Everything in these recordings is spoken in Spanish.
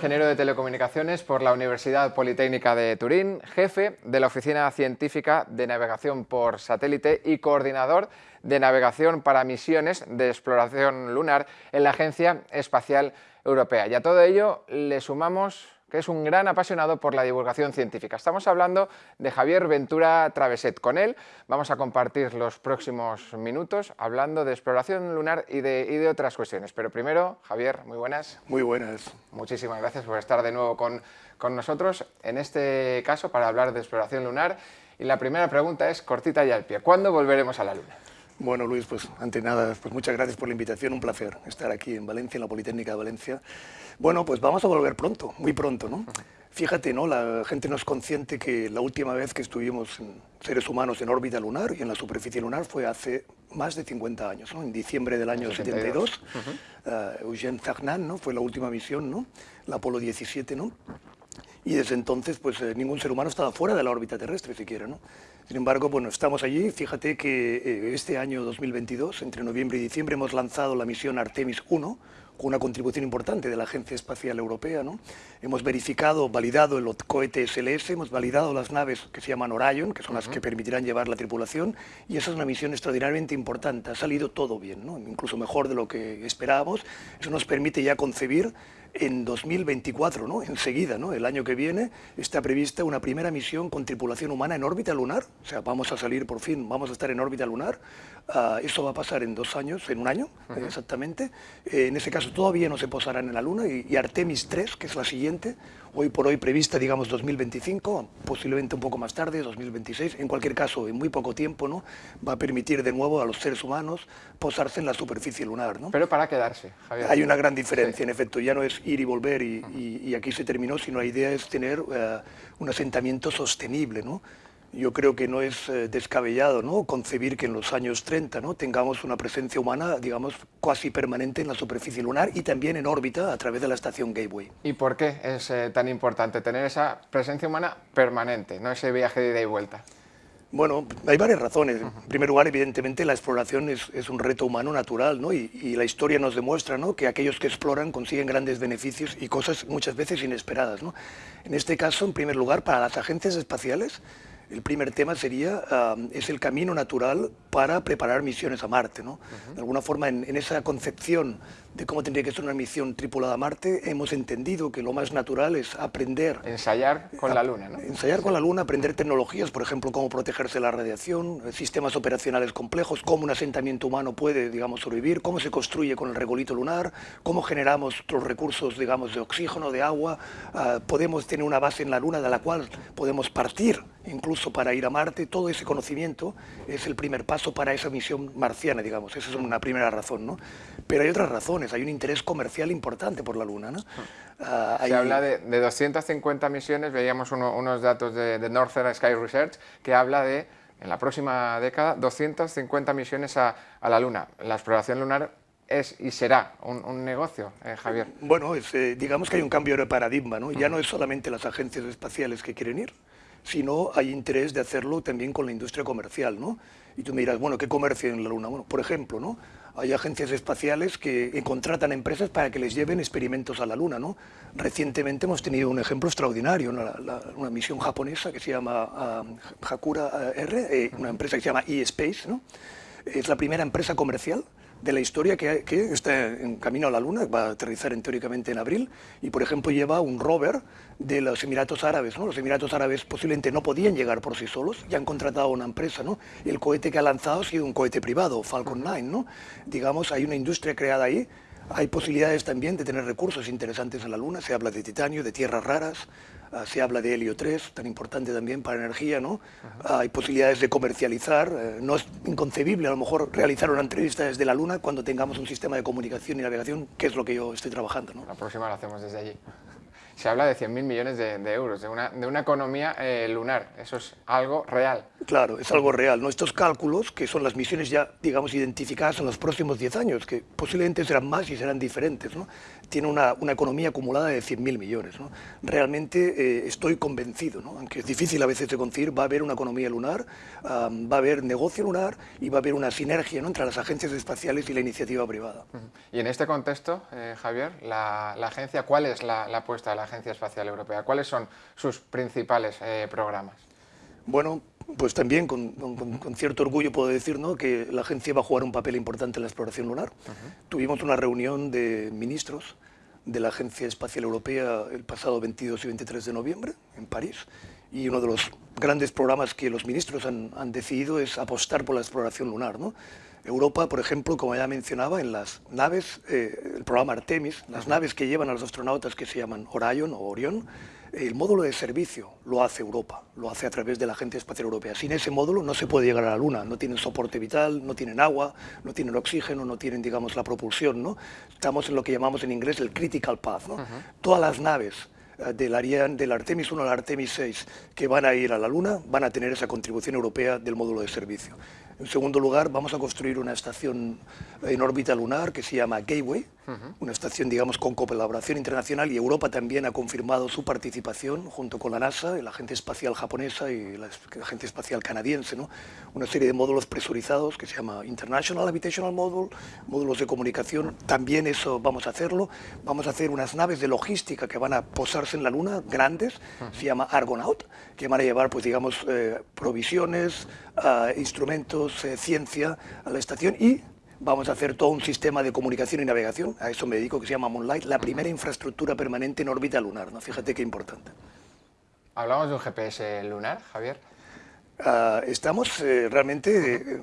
ingeniero de telecomunicaciones por la Universidad Politécnica de Turín, jefe de la Oficina Científica de Navegación por Satélite y coordinador de navegación para misiones de exploración lunar en la Agencia Espacial Europea. Y a todo ello le sumamos que es un gran apasionado por la divulgación científica. Estamos hablando de Javier Ventura Traveset. Con él vamos a compartir los próximos minutos hablando de exploración lunar y de, y de otras cuestiones. Pero primero, Javier, muy buenas. Muy buenas. Muchísimas gracias por estar de nuevo con, con nosotros, en este caso para hablar de exploración lunar. Y la primera pregunta es cortita y al pie. ¿Cuándo volveremos a la Luna? Bueno, Luis, pues ante nada, pues muchas gracias por la invitación, un placer estar aquí en Valencia, en la Politécnica de Valencia. Bueno, pues vamos a volver pronto, muy pronto, ¿no? Fíjate, ¿no? La gente no es consciente que la última vez que estuvimos seres humanos en órbita lunar y en la superficie lunar fue hace más de 50 años, ¿no? En diciembre del año 72, uh, Eugène Cernan, ¿no? Fue la última misión, ¿no? La Apolo 17, ¿no? Y desde entonces pues eh, ningún ser humano estaba fuera de la órbita terrestre siquiera. ¿no? Sin embargo, bueno, estamos allí, fíjate que eh, este año 2022, entre noviembre y diciembre, hemos lanzado la misión Artemis 1, con una contribución importante de la Agencia Espacial Europea. ¿no? Hemos verificado, validado el cohete SLS, hemos validado las naves que se llaman Orion, que son las que permitirán llevar la tripulación, y esa es una misión extraordinariamente importante. Ha salido todo bien, ¿no? incluso mejor de lo que esperábamos. Eso nos permite ya concebir en 2024, ¿no? enseguida, ¿no? el año que viene, está prevista una primera misión con tripulación humana en órbita lunar, o sea, vamos a salir por fin, vamos a estar en órbita lunar, uh, eso va a pasar en dos años, en un año uh -huh. exactamente, eh, en ese caso todavía no se posarán en la Luna, y, y, Artemis 3, que es la siguiente, hoy por hoy prevista, digamos, 2025, posiblemente un poco más tarde, 2026, en cualquier caso, en muy poco tiempo, ¿no? va a permitir de nuevo a los seres humanos posarse en la superficie lunar. ¿no? Pero para quedarse, Javier. Hay una gran diferencia, sí. en efecto, ya no es ir y volver y, y, y, aquí se terminó, sino la idea es tener uh, un asentamiento sostenible, ¿no? Yo creo que no es uh, descabellado ¿no? concebir que en los años 30 ¿no? tengamos una presencia humana, digamos, casi permanente en la superficie lunar y también en órbita a través de la estación Gateway. ¿Y por qué es eh, tan importante tener esa presencia humana permanente, no ese viaje de ida y vuelta? Bueno, hay varias razones. En primer lugar, evidentemente, la exploración es, un reto humano natural, ¿no? Y, y, la historia nos demuestra ¿no? que aquellos que exploran consiguen grandes beneficios y cosas muchas veces inesperadas, ¿no? En este caso, en primer lugar, para las agencias espaciales, el primer tema sería, uh, es el camino natural para preparar misiones a Marte. ¿no? Uh -huh. De alguna forma, en, en, esa concepción de cómo tendría que ser una misión tripulada a Marte, hemos entendido que lo más natural es aprender... Ensayar con a, la Luna, ¿no? Ensayar con la Luna, aprender tecnologías, por ejemplo, cómo protegerse de la radiación, sistemas operacionales complejos, cómo un asentamiento humano puede, digamos, sobrevivir, cómo se construye con el regolito lunar, cómo generamos los recursos, digamos, de oxígeno, de agua, uh, podemos tener una base en la Luna de la cual podemos partir incluso para ir a Marte, todo ese conocimiento es el primer paso para esa misión marciana, digamos, esa es una primera razón, ¿no? Pero hay otras razones, hay un interés comercial importante por la Luna, ¿no? Uh, Se hay... habla de, de, 250 misiones, veíamos uno, unos datos de, de, Northern Sky Research que habla de, en la próxima década, 250 misiones a, a la Luna. La exploración lunar es y será un, un negocio, eh, Javier. Bueno, es, eh, digamos que hay un cambio de paradigma, ¿no? Ya no es solamente las agencias espaciales que quieren ir, sino hay interés de hacerlo también con la industria comercial, ¿no? Y tú me dirás, bueno, ¿qué comercio en la Luna? Bueno, por ejemplo, ¿no? Hay agencias espaciales que contratan empresas para que les lleven experimentos a la Luna, ¿no? Recientemente hemos tenido un ejemplo extraordinario, ¿no? la, una misión japonesa que se llama uh, Hakura R, eh, una empresa que se llama eSpace, ¿no? Es la primera empresa comercial de la historia que, está en camino a la Luna, va a aterrizar en, teóricamente en abril, y por ejemplo lleva un rover de los Emiratos Árabes. Los Emiratos Árabes posiblemente no podían llegar por sí solos, ya han contratado a una empresa, ¿no? y el cohete que ha lanzado ha sido un cohete privado, Falcon 9. ¿no? Digamos, hay una industria creada ahí, hay posibilidades también de tener recursos interesantes en la Luna, se habla de titanio, de tierras raras, uh, se habla de helio 3, tan importante también para energía, ¿no? Uh, hay posibilidades de comercializar, uh, no es inconcebible a lo mejor realizar una entrevista desde la Luna cuando tengamos un sistema de comunicación y navegación, que es lo que yo estoy trabajando, ¿no? La próxima la hacemos desde allí. Se habla de 100.000 millones de, de, euros, de una, de una economía eh, lunar, eso es algo real. Claro, es algo real. ¿no? Estos cálculos, que son las misiones ya, digamos, identificadas en los próximos 10 años, que posiblemente serán más y serán diferentes, ¿no? tiene una, una, economía acumulada de 100.000 millones. ¿no? Realmente eh, estoy convencido, ¿no? aunque es difícil a veces de conseguir, va a haber una economía lunar, um, va a haber negocio lunar y va a haber una sinergia ¿no? entre las agencias espaciales y la iniciativa privada. Y en este contexto, eh, Javier, la, la, agencia, ¿cuál es la, la, apuesta de la Agencia Espacial Europea? ¿Cuáles son sus principales eh, programas? Bueno, pues también con, con, con, cierto orgullo puedo decir ¿no? que la agencia va a jugar un papel importante en la exploración lunar. Uh -huh. Tuvimos una reunión de ministros de la Agencia Espacial Europea el pasado 22 y 23 de noviembre en París y uno de los grandes programas que los ministros han, han decidido es apostar por la exploración lunar. ¿no? Europa, por ejemplo, como ya mencionaba, en las naves, eh, el programa Artemis, las naves que llevan a los astronautas que se llaman Orion o Orión, el módulo de servicio lo hace Europa, lo hace a través de la Agencia Espacial Europea. Sin ese módulo no se puede llegar a la Luna, no tienen soporte vital, no tienen agua, no tienen oxígeno, no tienen, digamos, la propulsión, ¿no? Estamos en lo que llamamos en inglés el critical path, ¿no? Uh -huh. Todas las naves eh, del, Ariane, del Artemis 1 al Artemis 6 que van a ir a la Luna van a tener esa contribución europea del módulo de servicio. En segundo lugar, vamos a construir una estación en órbita lunar que se llama Gateway, uh -huh. una estación, digamos, con colaboración internacional y Europa también ha confirmado su participación junto con la NASA, la Agencia Espacial Japonesa y la Agencia Espacial Canadiense, ¿no? una serie de módulos presurizados que se llama International Habitational Module, módulos de comunicación, también eso vamos a hacerlo. Vamos a hacer unas naves de logística que van a posarse en la Luna, grandes, uh -huh. se llama Argonaut, que van a llevar, pues digamos, eh, provisiones, uh, instrumentos, eh, ciencia a la estación y vamos a hacer todo un sistema de comunicación y navegación, a eso me dedico, que se llama Moonlight, la primera infraestructura permanente en órbita lunar, ¿no? Fíjate qué importante. ¿Hablamos de un GPS lunar, Javier? Uh, estamos eh, realmente, eh,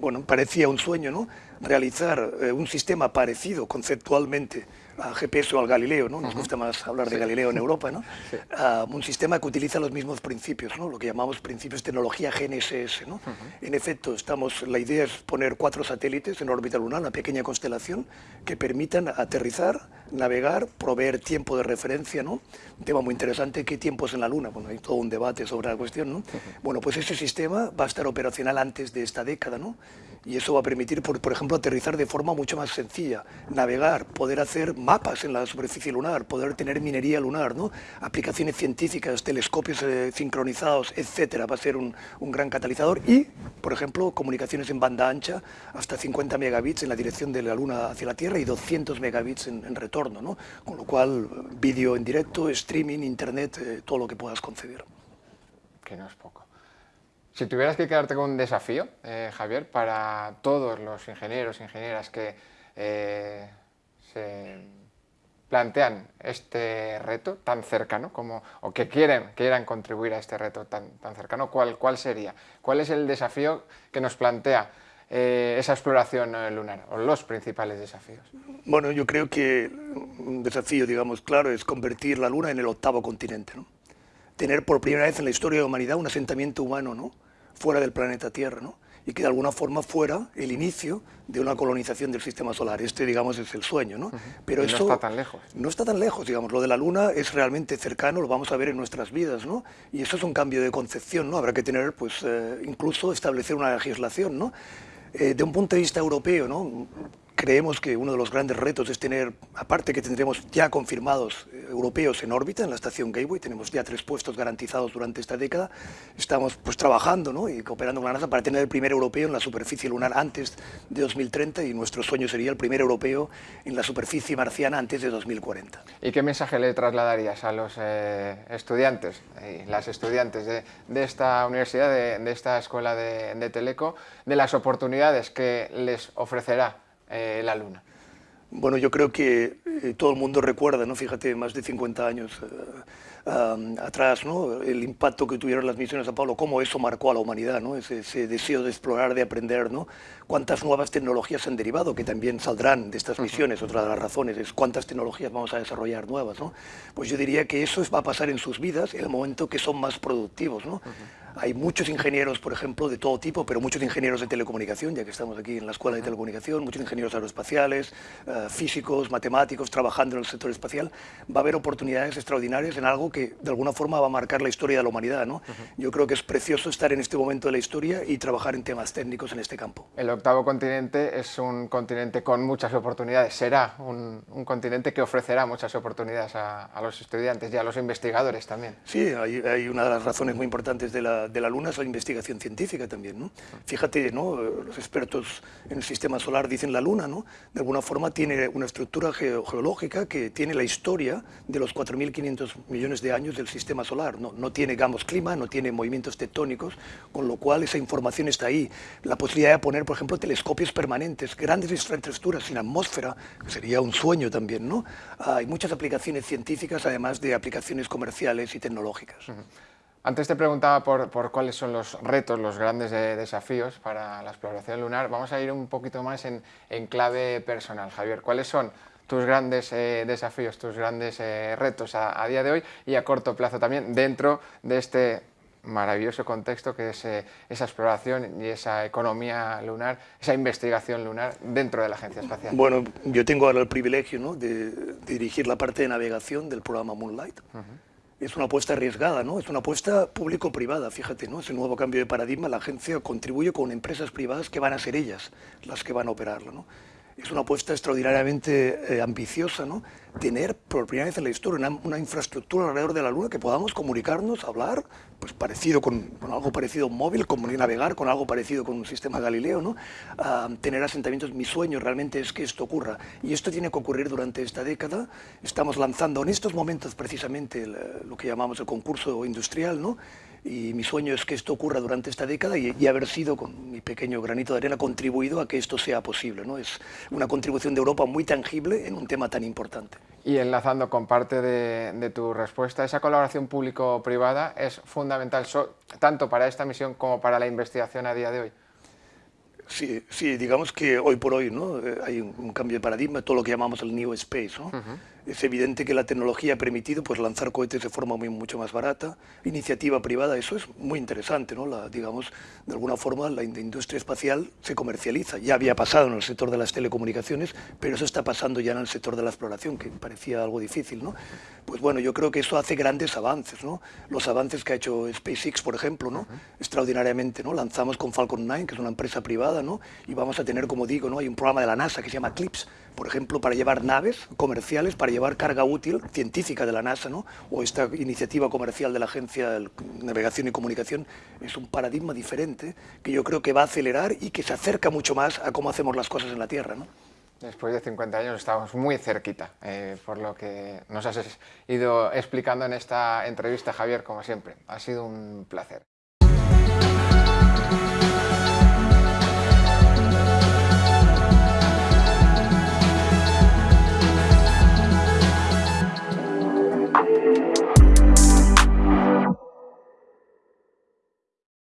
bueno, parecía un sueño, ¿no? Realizar eh, un sistema parecido conceptualmente a GPS o al Galileo, ¿no? Nos gusta más hablar de sí. Galileo en Europa, ¿no? Sí. Uh, un sistema que utiliza los mismos principios, ¿no? Lo que llamamos principios de tecnología GNSS, ¿no? Uh -huh. En efecto, estamos, la idea es poner cuatro satélites en órbita lunar, una pequeña constelación, que permitan aterrizar, navegar, proveer tiempo de referencia, ¿no? Un tema muy interesante, ¿qué tiempo es en la Luna? Bueno, hay todo un debate sobre la cuestión, ¿no? Uh -huh. Bueno, pues ese sistema va a estar operacional antes de esta década, ¿no? Y eso va a permitir, por, por ejemplo, aterrizar de forma mucho más sencilla, navegar, poder hacer mapas en la superficie lunar, poder tener minería lunar, ¿no? aplicaciones científicas, telescopios eh, sincronizados, etcétera, va a ser un, un, gran catalizador y, por ejemplo, comunicaciones en banda ancha hasta 50 megabits en la dirección de la Luna hacia la Tierra y 200 megabits en, retorno, ¿no? con lo cual vídeo en directo, streaming, internet, eh, todo lo que puedas concebir. Que no es poco. Si tuvieras que quedarte con un desafío, eh, Javier, para todos los ingenieros e ingenieras que eh, se plantean este reto tan cercano como, o que quieren, quieran contribuir a este reto tan, tan cercano, ¿cuál, ¿cuál sería? ¿Cuál es el desafío que nos plantea eh, esa exploración lunar o los principales desafíos? Bueno, yo creo que un desafío, digamos, claro, es convertir la Luna en el octavo continente, ¿no? Tener por primera vez en la historia de la humanidad un asentamiento humano, ¿no? Fuera del planeta Tierra, ¿no? y que de alguna forma fuera el inicio de una colonización del sistema solar. Este, digamos, es el sueño, ¿no? Pero y no eso está tan lejos. No está tan lejos, digamos. Lo de la Luna es realmente cercano, lo vamos a ver en nuestras vidas, ¿no? Y eso es un cambio de concepción, ¿no? Habrá que tener, pues, eh, incluso establecer una legislación, ¿no? Eh, de un punto de vista europeo, ¿no? Creemos que uno de los grandes retos es tener, aparte que tendremos ya confirmados eh, europeos en órbita en la estación Gateway, tenemos ya tres puestos garantizados durante esta década, estamos pues trabajando ¿no? y cooperando con la NASA para tener el primer europeo en la superficie lunar antes de 2030 y nuestro sueño sería el primer europeo en la superficie marciana antes de 2040. ¿Y qué mensaje le trasladarías a los eh, estudiantes y las estudiantes de, de esta universidad, de, esta escuela de Teleco, de las oportunidades que les ofrecerá eh, la Luna? Bueno, yo creo que eh, todo el mundo recuerda, ¿no? fíjate, más de 50 años eh, um, atrás, ¿no? el impacto que tuvieron las misiones a Pablo, cómo eso marcó a la humanidad, ¿no? ese, ese, deseo de explorar, de aprender, ¿no? cuántas nuevas tecnologías han derivado, que también saldrán de estas misiones, otra de las razones es cuántas tecnologías vamos a desarrollar nuevas. ¿no? Pues yo diría que eso va a pasar en sus vidas en el momento que son más productivos. ¿no? Uh -huh. Hay muchos ingenieros, por ejemplo, de todo tipo, pero muchos ingenieros de telecomunicación, ya que estamos aquí en la Escuela de Telecomunicación, muchos ingenieros aeroespaciales, uh, físicos, matemáticos, trabajando en el sector espacial. Va a haber oportunidades extraordinarias en algo que de alguna forma va a marcar la historia de la humanidad. ¿no? Yo creo que es precioso estar en este momento de la historia y trabajar en temas técnicos en este campo. El octavo continente es un continente con muchas oportunidades, será un, continente que ofrecerá muchas oportunidades a, los estudiantes y a los investigadores también. Sí, hay, hay, una de las razones muy importantes de la, de la Luna es la investigación científica también. ¿no? Fíjate, ¿no? los expertos en el sistema solar dicen la Luna, ¿no? de alguna forma tiene una estructura geológica que tiene la historia de los 4.500 millones de años del sistema solar. No, no tiene, digamos, clima, no tiene movimientos tectónicos, con lo cual esa información está ahí. La posibilidad de poner, por ejemplo, telescopios permanentes, grandes infraestructuras sin atmósfera, sería un sueño también. ¿no? Hay muchas aplicaciones científicas, además de aplicaciones comerciales y tecnológicas. Antes te preguntaba por, por, cuáles son los retos, los grandes desafíos para la exploración lunar. Vamos a ir un poquito más en, en clave personal. Javier, ¿cuáles son tus grandes eh, desafíos, tus grandes eh, retos a, día de hoy y a corto plazo también dentro de este maravilloso contexto que es eh, esa exploración y esa economía lunar, esa investigación lunar dentro de la Agencia Espacial? Bueno, yo tengo ahora el privilegio ¿no? de, dirigir la parte de navegación del programa Moonlight es una apuesta arriesgada, ¿no? Es una apuesta público-privada, fíjate, ¿no? Ese nuevo cambio de paradigma, la agencia contribuye con empresas privadas que van a ser ellas las que van a operarlo, ¿no? Es una apuesta extraordinariamente eh, ambiciosa, ¿no? Tener por primera vez en la historia una, infraestructura alrededor de la Luna que podamos comunicarnos, hablar, pues parecido con, algo parecido a un móvil, como navegar con algo parecido con un sistema Galileo, ¿no? tener asentamientos. Mi sueño realmente es que esto ocurra y esto tiene que ocurrir durante esta década. Estamos lanzando en estos momentos precisamente lo que llamamos el concurso industrial, ¿no? y mi sueño es que esto ocurra durante esta década y, haber sido, con mi pequeño granito de arena, contribuido a que esto sea posible. ¿no? Es una contribución de Europa muy tangible en un tema tan importante. Y enlazando con parte de, tu respuesta, esa colaboración público-privada es fundamental tanto para esta misión como para la investigación a día de hoy. Sí, sí, digamos que hoy por hoy ¿no? Eh, hay un, cambio de paradigma, todo lo que llamamos el New Space. ¿no? Es evidente que la tecnología ha permitido pues, lanzar cohetes de forma muy, mucho más barata, iniciativa privada, eso es muy interesante, ¿no? La, digamos, de alguna forma la industria espacial se comercializa, ya había pasado en el sector de las telecomunicaciones, pero eso está pasando ya en el sector de la exploración, que parecía algo difícil, ¿no? Pues bueno, yo creo que eso hace grandes avances, ¿no? Los avances que ha hecho SpaceX, por ejemplo, ¿no? Extraordinariamente, ¿no? Lanzamos con Falcon 9, que es una empresa privada, ¿no? Y vamos a tener, como digo, ¿no? Hay un programa de la NASA que se llama CLIPS, por ejemplo, para llevar naves comerciales, para llevar carga útil científica de la NASA, ¿no? o esta iniciativa comercial de la Agencia de Navegación y Comunicación, es un paradigma diferente que yo creo que va a acelerar y que se acerca mucho más a cómo hacemos las cosas en la Tierra. ¿no? Después de 50 años estamos muy cerquita, eh, por lo que nos has ido explicando en esta entrevista, Javier, como siempre. Ha sido un placer.